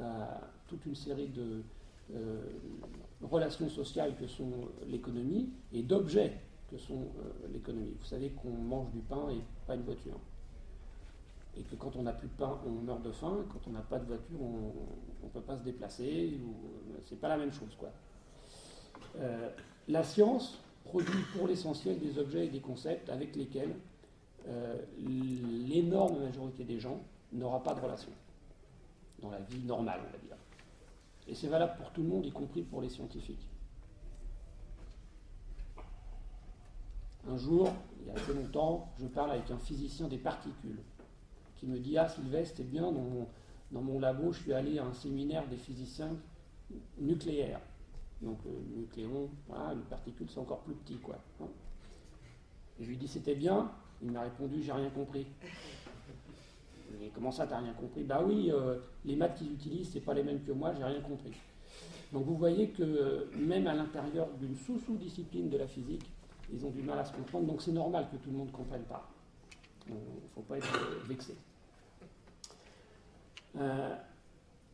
Speaker 3: à toute une série de relations sociales que sont l'économie et d'objets que sont l'économie. Vous savez qu'on mange du pain et pas une voiture et que quand on n'a plus de pain, on meurt de faim, quand on n'a pas de voiture, on ne peut pas se déplacer, ou c'est pas la même chose. Quoi. Euh, la science produit pour l'essentiel des objets et des concepts avec lesquels euh, l'énorme majorité des gens n'aura pas de relation dans la vie normale, on va dire. Et c'est valable pour tout le monde, y compris pour les scientifiques. Un jour, il y a assez longtemps, je parle avec un physicien des particules qui me dit Ah, Sylvestre, c'est bien, dans mon, dans mon labo, je suis allé à un séminaire des physiciens nucléaires. Donc, le nucléon, voilà, une particule, c'est encore plus petit, quoi. Hein. Je lui dis C'était bien? Il m'a répondu J'ai rien compris. Et comment ça, t'as rien compris? Bah oui, euh, les maths qu'ils utilisent, c'est pas les mêmes que moi, j'ai rien compris. Donc vous voyez que euh, même à l'intérieur d'une sous-sous-discipline de la physique, ils ont du mal à se comprendre, donc c'est normal que tout le monde ne comprenne pas. Il ne faut pas être vexé. Euh,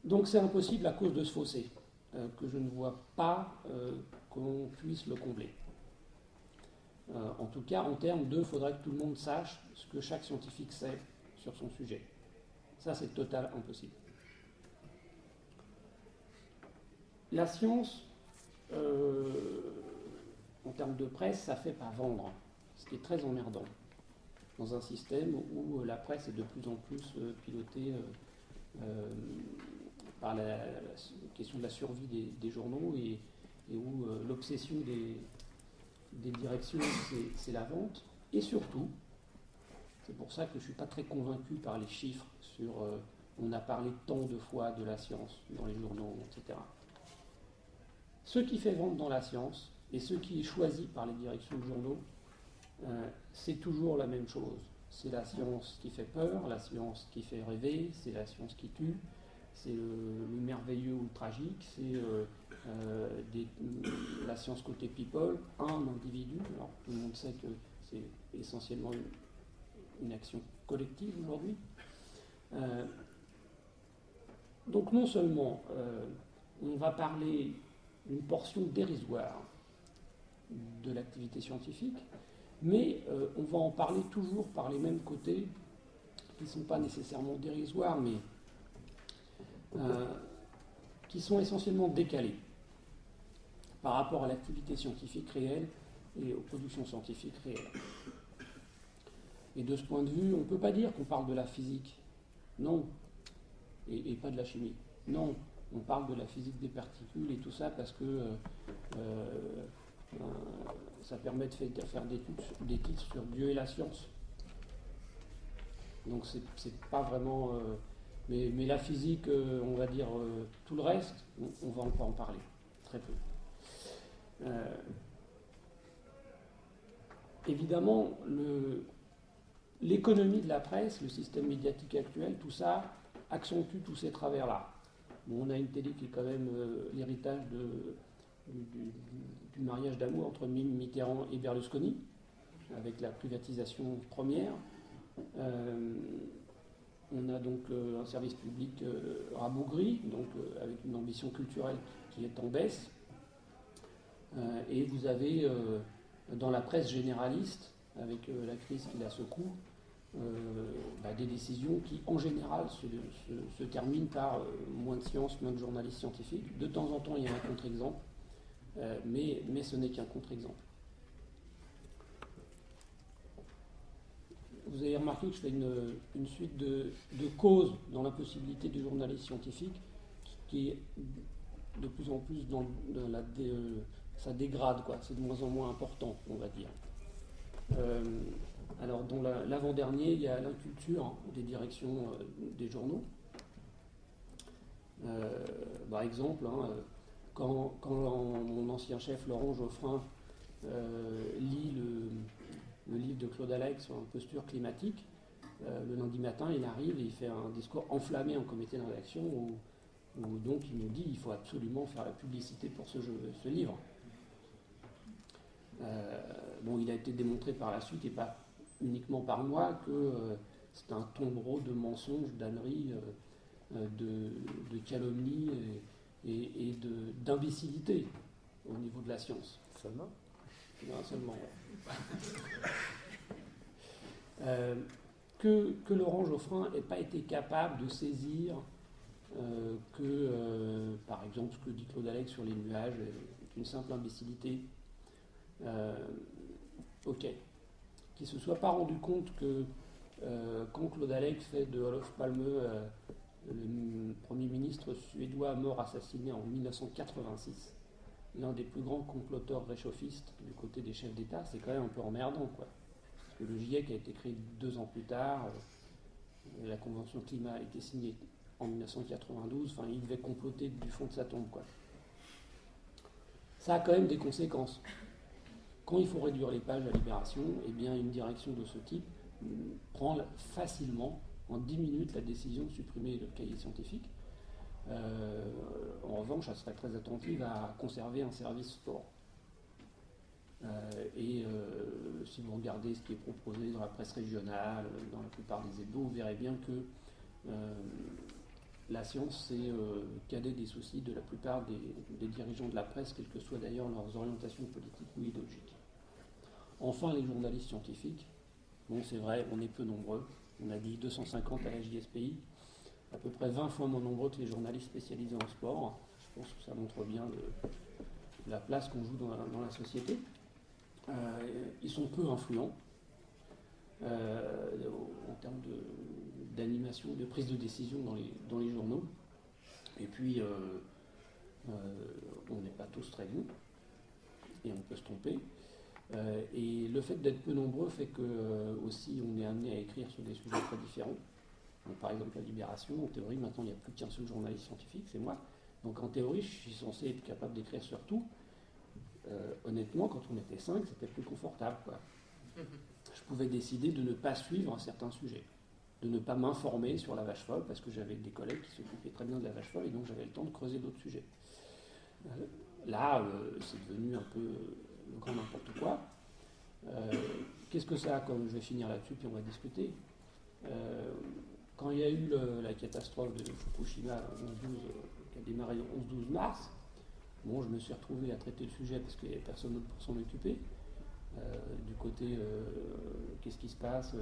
Speaker 3: donc c'est impossible à cause de ce fossé, euh, que je ne vois pas euh, qu'on puisse le combler. en tout cas, en termes de, faudrait que tout le monde sache ce que chaque scientifique sait sur son sujet. Ça, c'est total impossible. La science, en termes de presse, ça fait pas vendre, ce qui est très emmerdant dans un système où la presse est de plus en plus pilotée euh, par la, question de la survie des, journaux et, où euh, l'obsession des, directions, c'est la vente. Et surtout, c'est pour ça que je ne suis pas très convaincu par les chiffres sur euh, on a parlé tant de fois de la science dans les journaux, etc. Ce qui fait vendre dans la science et ce qui est choisi par les directions de journaux, c'est toujours la même chose. C'est la science qui fait peur, la science qui fait rêver, c'est la science qui tue, c'est le, merveilleux ou le tragique, c'est euh, euh, la science côté people, un individu. Alors tout le monde sait que c'est essentiellement une, action collective aujourd'hui. Euh, donc non seulement on va parler d'une portion dérisoire de l'activité scientifique, mais euh, on va en parler toujours par les mêmes côtés, qui ne sont pas nécessairement dérisoires, mais euh, qui sont essentiellement décalés par rapport à l'activité scientifique réelle et aux productions scientifiques réelles. Et de ce point de vue, on ne peut pas dire qu'on parle de la physique, non, et, pas de la chimie, non, on parle de la physique des particules et tout ça parce que euh, ça permet de faire des, titres sur Dieu et la science. Donc c'est pas vraiment. Euh, mais, la physique, euh, on va dire euh, tout le reste, on, va encore en parler. Très peu. évidemment, l'économie de la presse, le système médiatique actuel, tout ça accentue tous ces travers-là. on a une télé qui est quand même l'héritage de, du, mariage d'amour entre Mitterrand et Berlusconi, avec la privatisation première. Euh, on a donc euh, un service public euh, rabougri, donc avec une ambition culturelle qui est en baisse. et vous avez dans la presse généraliste, avec la crise qui la secoue, bah, des décisions qui, en général, se, se terminent par moins de sciences, moins de journalistes scientifiques. De temps en temps, il y a un contre-exemple. Euh, mais, ce n'est qu'un contre-exemple. Vous avez remarqué que je fais une, suite de, causes dans l'impossibilité du journaliste scientifique qui, est de plus en plus dans, la euh, ça dégrade quoi, c'est de moins en moins important, on va dire. Euh, alors dans l'avant-dernier, il y a l'inculture des directions des journaux. par exemple, hein, quand, mon ancien chef Laurent Geoffrin lit le, livre de Claude Alex sur posture climatique, le lundi matin, il arrive et il fait un discours enflammé en comité de rédaction où, donc il nous dit qu'il faut absolument faire la publicité pour ce, livre. bon, il a été démontré par la suite et pas uniquement par moi que c'est un tombereau de mensonges, d'âneries, euh, de, de calomnies et, d'imbécilité au niveau de la science.
Speaker 1: Seulement
Speaker 3: Non, seulement. Euh, que, Laurent Geoffrin n'ait pas été capable de saisir euh, que, par exemple, ce que dit Claude Alex sur les nuages est une simple imbécilité. ok. Qu'il ne se soit pas rendu compte que euh, quand Claude Alex fait de Olof Palme euh, le Premier ministre suédois mort assassiné en 1986, l'un des plus grands comploteurs réchauffistes du côté des chefs d'État, c'est quand même un peu emmerdant. Quoi. Parce que le GIEC a été créé deux ans plus tard, euh, la Convention climat a été signée en 1992, enfin il devait comploter du fond de sa tombe. Quoi. Ça a quand même des conséquences. Quand il faut réduire les pages à Libération, eh bien une direction de ce type prend facilement, en 10 minutes, la décision de supprimer le cahier scientifique. Euh, en revanche, elle serait très attentive à conserver un service sport. Euh, et euh, si vous regardez ce qui est proposé dans la presse régionale, dans la plupart des ébos, vous verrez bien que la science, c'est cadet des soucis de la plupart des, dirigeants de la presse, quelles que soient d'ailleurs leurs orientations politiques ou idéologiques. Enfin, les journalistes scientifiques, Bon, c'est vrai, on est peu nombreux. On a dit 250 à la JSPI, à peu près 20 fois moins nombreux que les journalistes spécialisés en sport. Je pense que ça montre bien la place qu'on joue dans la, société. Euh, ils sont peu influents euh, en termes d'animation, de, prise de décision dans les, journaux. Et puis, euh, on n'est pas tous très bons, et on peut se tromper. Euh, et le fait d'être peu nombreux fait que euh, aussi on est amené à écrire sur des sujets très différents. par exemple la libération, en théorie maintenant il n'y a plus qu'un seul journaliste scientifique, c'est moi. Donc en théorie je suis censé être capable d'écrire sur tout. Euh, honnêtement quand on était cinq c'était plus confortable. Je pouvais décider de ne pas suivre un certain sujet, de ne pas m'informer sur la vache folle parce que j'avais des collègues qui s'occupaient très bien de la vache folle et donc j'avais le temps de creuser d'autres sujets. là c'est devenu un peu grand n'importe quoi. Euh, qu'est-ce que ça a comme Je vais finir là-dessus, puis on va discuter. Euh, quand il y a eu la catastrophe de Fukushima euh, qui a démarré le 11-12 mars, bon, je me suis retrouvé à traiter le sujet parce qu'il n'y avait personne d'autre pour s'en occuper. du côté, qu'est-ce qui se passe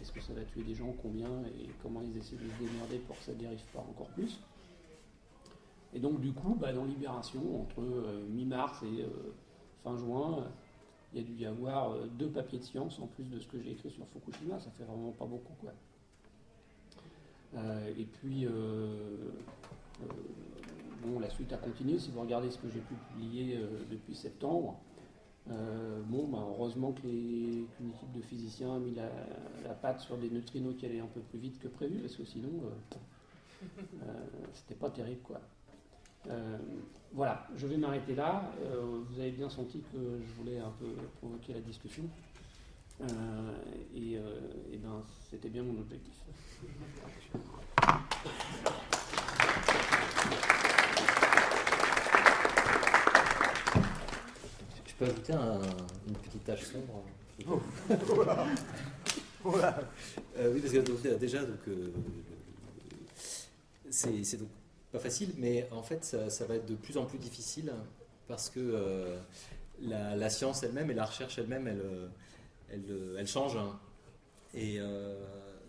Speaker 3: Est-ce que ça va tuer des gens Combien Et comment ils essaient de se démerder pour que ça ne dérive pas encore plus Et donc, du coup, bah, dans Libération, entre mi-mars et fin juin, il y a dû y avoir euh, deux papiers de science en plus de ce que j'ai écrit sur Fukushima, ça fait vraiment pas beaucoup quoi. Euh, et puis, euh, bon, la suite a continué. Si vous regardez ce que j'ai pu publier depuis septembre, bon, bah, heureusement qu'une équipe de physiciens a mis la, la, patte sur des neutrinos qui allaient un peu plus vite que prévu, parce que sinon, c'était pas terrible quoi. Euh, voilà, je vais m'arrêter là. Euh, vous avez bien senti que je voulais un peu provoquer la discussion. Euh, et, ben, c'était bien mon objectif.
Speaker 2: Je peux ajouter une petite tâche sombre
Speaker 1: oh, <laughs> voilà.
Speaker 2: oui, parce que déjà, donc, c'est donc pas facile, mais en fait, ça, va être de plus en plus difficile parce que euh, la, science elle-même et la recherche elle-même, elle, euh, elle, euh, elle, change. Hein. Et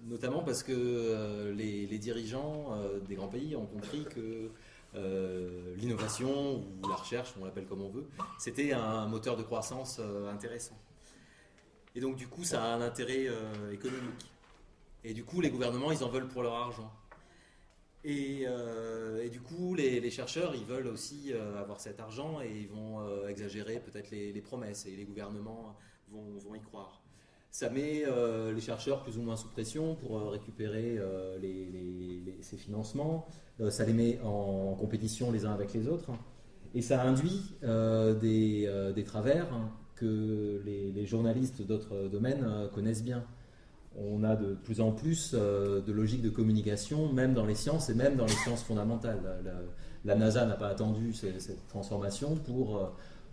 Speaker 2: notamment parce que les, dirigeants des grands pays ont compris que l'innovation ou la recherche, on l'appelle comme on veut, c'était un moteur de croissance intéressant. Et donc du coup, ça a un intérêt économique. Et du coup, les gouvernements, ils en veulent pour leur argent. Euh, et, du coup, les, chercheurs, ils veulent aussi euh, avoir cet argent et ils vont euh, exagérer peut-être les, promesses et les gouvernements vont, y croire. Ça met les chercheurs plus ou moins sous pression pour récupérer ces financements. ça les met en compétition les uns avec les autres. Et ça induit des, travers que les journalistes d'autres domaines connaissent bien on a de plus en plus euh, de logique de communication, même dans les sciences et même dans les sciences fondamentales. La, NASA n'a pas attendu cette, transformation pour, euh,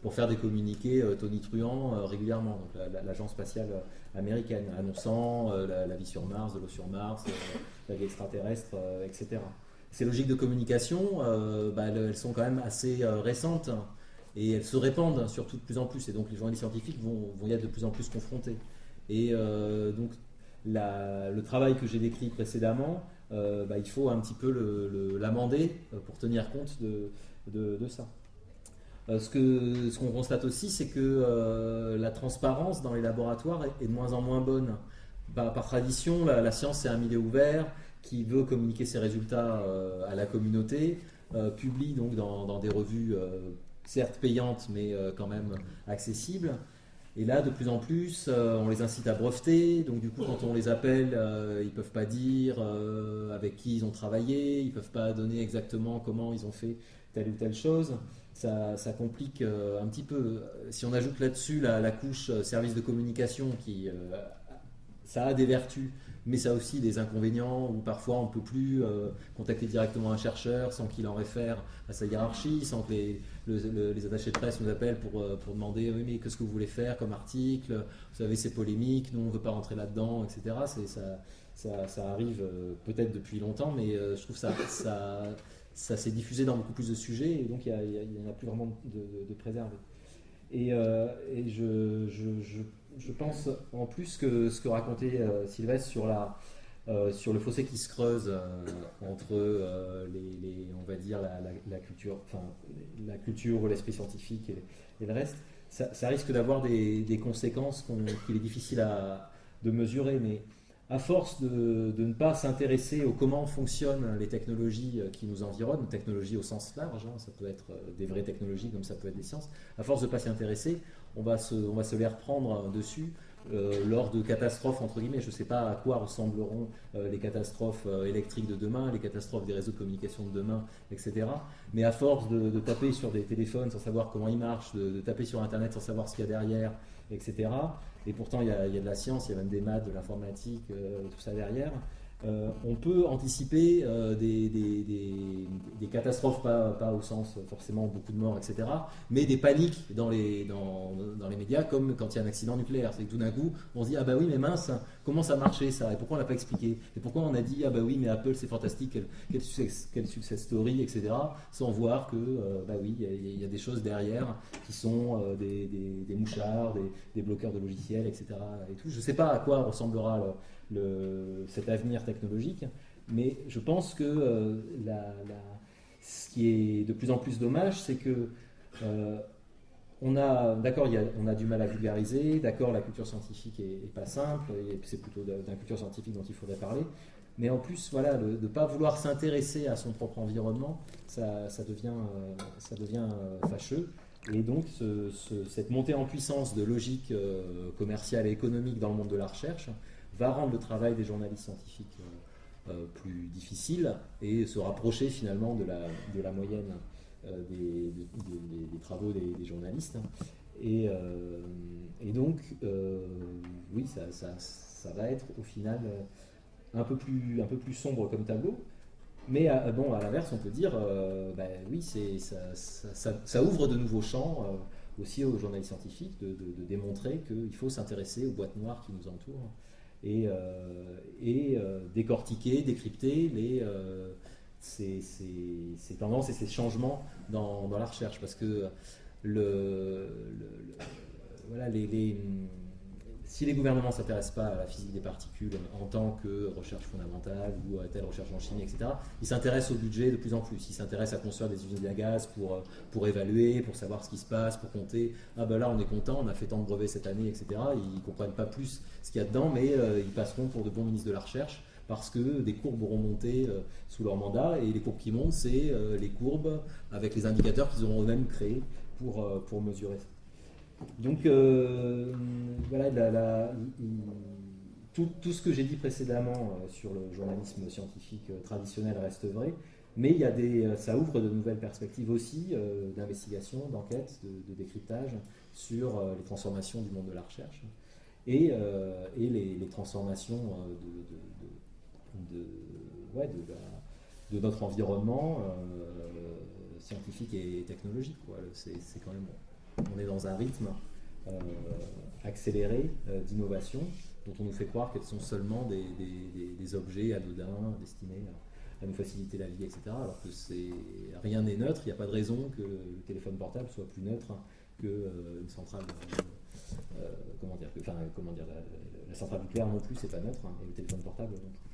Speaker 2: pour faire des communiqués euh, tonitruants régulièrement. L'agence spatiale américaine annonçant la, vie sur Mars, de l'eau sur Mars, la vie extraterrestre, etc. Ces logiques de communication, bah, elles, sont quand même assez récentes et elles se répandent surtout de plus en plus. Et donc les journalistes scientifiques vont, vont y être de plus en plus confrontés. Et donc le travail que j'ai décrit précédemment, euh, bah, il faut un petit peu l'amender euh, pour tenir compte de, ça. Euh, ce qu'on constate aussi, c'est que la transparence dans les laboratoires est, de moins en moins bonne. Par tradition, la, science c'est un milieu ouvert qui veut communiquer ses résultats à la communauté, publie donc dans des revues certes payantes mais quand même accessibles. Et là, de plus en plus, euh, on les incite à breveter. Donc, du coup, quand on les appelle, euh, ils ne peuvent pas dire euh, avec qui ils ont travaillé, ils ne peuvent pas donner exactement comment ils ont fait telle ou telle chose. Ça, complique un petit peu. Si on ajoute là-dessus la, la, couche service de communication, qui, ça a des vertus, mais ça a aussi des inconvénients où parfois on ne peut plus euh, contacter directement un chercheur sans qu'il en réfère à sa hiérarchie, sans que les, attachés de presse nous appellent pour, euh, pour demander oui, mais qu'est-ce que vous voulez faire comme article? Vous savez, c'est polémique, nous on ne veut pas rentrer là-dedans, etc. Ça, ça, ça, arrive euh, peut-être depuis longtemps, mais je trouve ça, ça, ça s'est diffusé dans beaucoup plus de sujets et donc il n'y en a plus vraiment de, de. Et, et je, je je pense en plus que ce que racontait euh, Sylvestre sur, euh, le fossé qui se creuse euh, entre les, on va dire la, culture, enfin la culture, l'esprit scientifique et, le reste, ça, risque d'avoir des, conséquences qu'il est difficile de mesurer, mais à force de, ne pas s'intéresser au comment fonctionnent les technologies qui nous environnent, technologies au sens large, hein, ça peut être des vraies technologies comme ça peut être des sciences, à force de ne pas s'y intéresser, on va se, on va se les reprendre dessus euh, lors de catastrophes, entre guillemets. Je ne sais pas à quoi ressembleront euh, les catastrophes euh, électriques de demain, les catastrophes des réseaux de communication de demain, etc. Mais à force de, taper sur des téléphones sans savoir comment ils marchent, de, taper sur Internet sans savoir ce qu'il y a derrière, etc. Et pourtant, il y, il y, a, de la science, il y a même des maths, de l'informatique, tout ça derrière. Euh, on peut anticiper euh, des, catastrophes, pas, au sens forcément beaucoup de morts, etc., mais des paniques dans les, médias, comme quand il y a un accident nucléaire. C'est que tout d'un coup, on se dit Ah bah oui, mais mince, comment ça marchait ça Et pourquoi on l'a pas expliqué? Et pourquoi on a dit Ah bah oui, mais Apple c'est fantastique, quel, success, story, etc., sans voir que, euh, bah oui, il y, a des choses derrière qui sont des, mouchards, des, bloqueurs de logiciels, etc. Et tout. Je ne sais pas à quoi ressemblera. Le, cet avenir technologique. Mais je pense que euh, ce qui est de plus en plus dommage, c'est que euh, on a, d'accord, on a du mal à vulgariser, d'accord, la culture scientifique est, pas simple, et c'est plutôt d'un culture scientifique dont il faudrait parler. Mais en plus, voilà, de ne pas vouloir s'intéresser à son propre environnement, ça, devient, ça devient euh, fâcheux. Et donc, cette montée en puissance de logique commerciale et économique dans le monde de la recherche, va rendre le travail des journalistes scientifiques euh, euh, plus difficile et se rapprocher finalement de la, moyenne euh, des, travaux des, journalistes. Et, donc, oui, ça, va être au final un peu plus, sombre comme tableau. Mais bon, à l'inverse, on peut dire, ben oui, ça, ouvre de nouveaux champs aussi aux journalistes scientifiques de démontrer qu'il faut s'intéresser aux boîtes noires qui nous entourent et, euh, euh, décortiquer, décrypter les, euh, ces, ces, tendances et ces changements dans, la recherche. Parce que les si les gouvernements ne s'intéressent pas à la physique des particules en tant que recherche fondamentale ou à telle recherche en chimie, etc., ils s'intéressent au budget de plus en plus. Ils s'intéressent à construire des usines à gaz pour, euh, pour évaluer, pour savoir ce qui se passe, pour compter. Ah ben là, on est content, on a fait tant de brevets cette année, etc. Ils ne comprennent pas plus ce qu'il y a dedans, mais euh, ils passeront pour de bons ministres de la recherche parce que des courbes auront monté euh, sous leur mandat et les courbes qui montent, c'est les courbes avec les indicateurs qu'ils auront eux-mêmes créés pour, pour mesurer ça. Donc euh, voilà, tout, ce que j'ai dit précédemment euh, sur le journalisme scientifique euh, traditionnel reste vrai. Mais il y a des, ça ouvre de nouvelles perspectives aussi d'investigation, d'enquête, de, décryptage sur les transformations du monde de la recherche et, les, transformations de, de, notre environnement scientifique et technologique. C'est quand même, on est dans un rythme euh, accéléré euh, d'innovation dont on nous fait croire qu'elles sont seulement des, objets anodins destinés à, nous faciliter la vie, etc. Alors que rien n'est neutre, il n'y a pas de raison que le téléphone portable soit plus neutre euh, centrale. la, centrale nucléaire non plus, c'est pas neutre, hein, et le téléphone portable non plus.